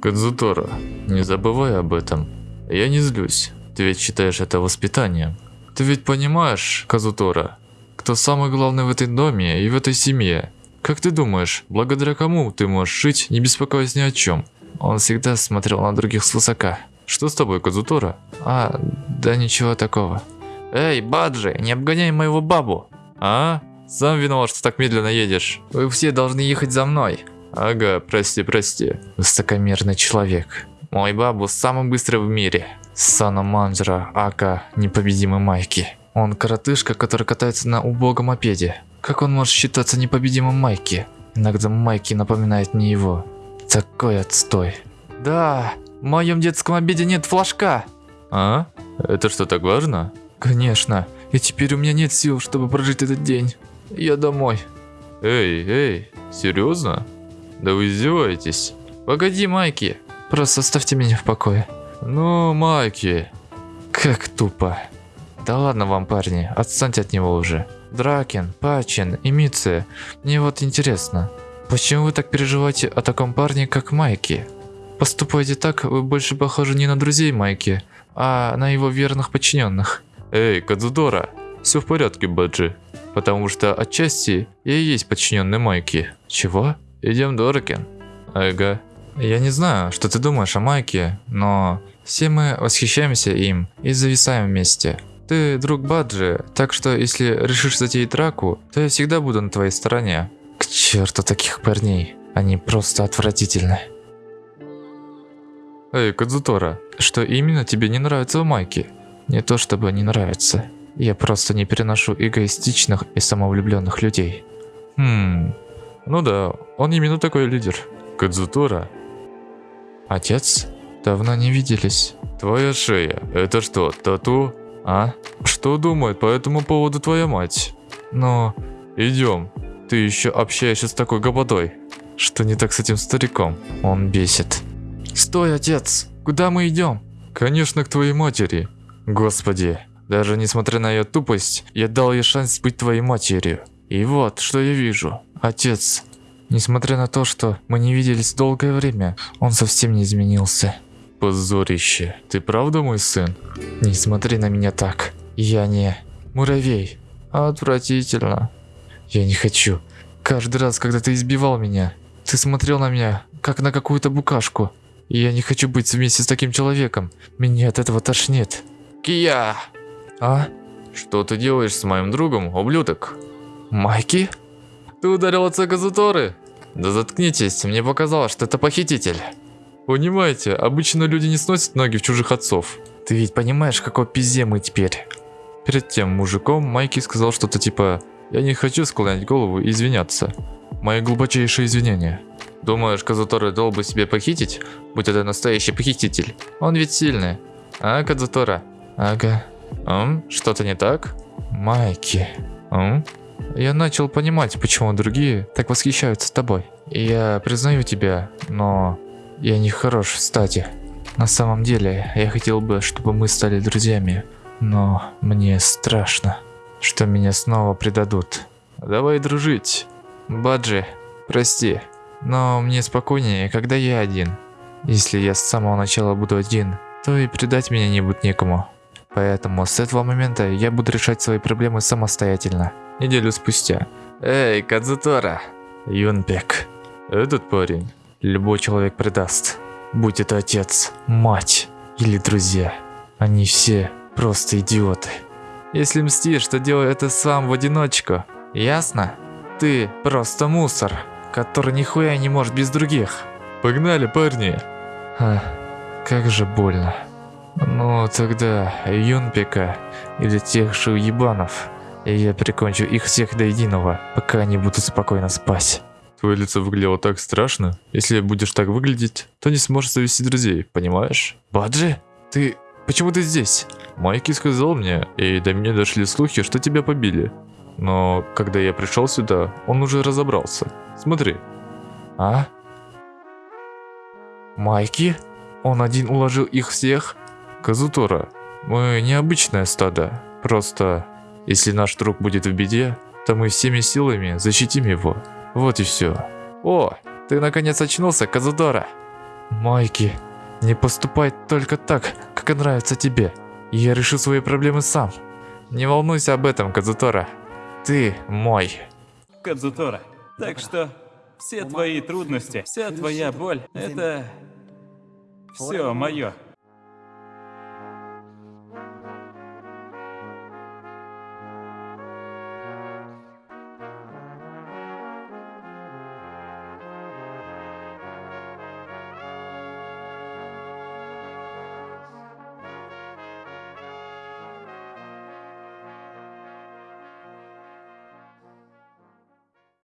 Кадзутора, не забывай об этом. Я не злюсь. Ты ведь считаешь это воспитанием. Ты ведь понимаешь, Казутора, кто самый главный в этой доме и в этой семье? Как ты думаешь, благодаря кому ты можешь жить, не беспокоясь ни о чем? Он всегда смотрел на других свысока. Что с тобой, Казутора? А, да ничего такого. Эй, Баджи, не обгоняй моего бабу. А? Сам виноват, что так медленно едешь. Вы все должны ехать за мной. Ага, прости, прости. Высокомерный человек. Мой бабу самый быстрый в мире. Сана Манджера, Ака, непобедимый Майки. Он коротышка, который катается на убогом мопеде. Как он может считаться непобедимым Майки? Иногда Майки напоминает не его. Такой отстой. Да, в моем детском обеде нет флажка. А? Это что, так важно? Конечно. И теперь у меня нет сил, чтобы прожить этот день. Я домой. Эй, эй, серьезно? Да вы издеваетесь? Погоди, Майки. Просто оставьте меня в покое. Ну, Майки. Как тупо. Да ладно вам, парни, отстаньте от него уже. Дракен, Пачин Митце, мне вот интересно, почему вы так переживаете о таком парне, как Майки? Поступайте так, вы больше похожи не на друзей Майки, а на его верных подчиненных. Эй, Кадзудора, все в порядке, Баджи. Потому что отчасти я и есть подчиненный Майки. Чего? Идем, Доракен. Ага. Я не знаю, что ты думаешь о Майке, но все мы восхищаемся им и зависаем вместе. Ты друг Баджи, так что если решишь затеять драку, то я всегда буду на твоей стороне. К черту таких парней, они просто отвратительны. Эй, Кадзутора, что именно тебе не нравится в Майке? Не то чтобы не нравится, я просто не переношу эгоистичных и самовлюбленных людей. Хм, ну да, он именно такой лидер. Кадзутора. Отец? Давно не виделись. Твоя шея, это что, тату? А? Что думает по этому поводу твоя мать? Ну, идем. Ты еще общаешься с такой гопотой. Что не так с этим стариком? Он бесит. Стой, отец! Куда мы идем? Конечно, к твоей матери. Господи, даже несмотря на ее тупость, я дал ей шанс быть твоей матерью. И вот, что я вижу. Отец, несмотря на то, что мы не виделись долгое время, он совсем не изменился. Позорище. Ты правда мой сын? Не смотри на меня так. Я не муравей. Отвратительно. Я не хочу. Каждый раз, когда ты избивал меня, ты смотрел на меня, как на какую-то букашку. И я не хочу быть вместе с таким человеком. Меня от этого тошнит. Кия! А? Что ты делаешь с моим другом, ублюдок? Майки? Ты ударил отца Газуторы? Да заткнитесь, мне показалось, что это похититель. Понимаете, обычно люди не сносят ноги в чужих отцов. Ты ведь понимаешь, какой пизде мы теперь? Перед тем мужиком Майки сказал что-то типа «Я не хочу склонять голову и извиняться. Мои глубочайшие извинения». Думаешь, Казутора дал бы себе похитить, будь это настоящий похититель? Он ведь сильный. А, Казутора? Ага. М? Что-то не так? Майки. М? Я начал понимать, почему другие так восхищаются тобой. Я признаю тебя, но я не хорош в стати. На самом деле, я хотел бы, чтобы мы стали друзьями, но мне страшно, что меня снова предадут. Давай дружить. Баджи, прости, но мне спокойнее, когда я один. Если я с самого начала буду один, то и предать меня не будет некому. Поэтому с этого момента я буду решать свои проблемы самостоятельно. Неделю спустя. Эй, Кадзутора. Юнпек. Этот парень любой человек предаст. Будь это отец, мать или друзья. Они все просто идиоты. Если мстишь, то делай это сам в одиночку. Ясно? Ты просто мусор, который нихуя не может без других. Погнали, парни. А, как же больно. Ну, тогда Юнпека или тех же уебанов. И я прикончу их всех до единого, пока они будут спокойно спать. Твое лицо выглядело так страшно. Если будешь так выглядеть, то не сможешь завести друзей, понимаешь? Баджи, ты... Почему ты здесь? Майки сказал мне, и до меня дошли слухи, что тебя побили. Но когда я пришел сюда, он уже разобрался. Смотри. А? Майки? Он один уложил их всех? Казутора, мы необычное стадо. Просто, если наш друг будет в беде, то мы всеми силами защитим его. Вот и все. О, ты наконец очнулся, Казудора. Майки, не поступай только так, как нравится тебе. Я решу свои проблемы сам. Не волнуйся об этом, Казутора. Ты мой. Кадзутора. Так что все твои трудности, вся твоя боль, это все мое.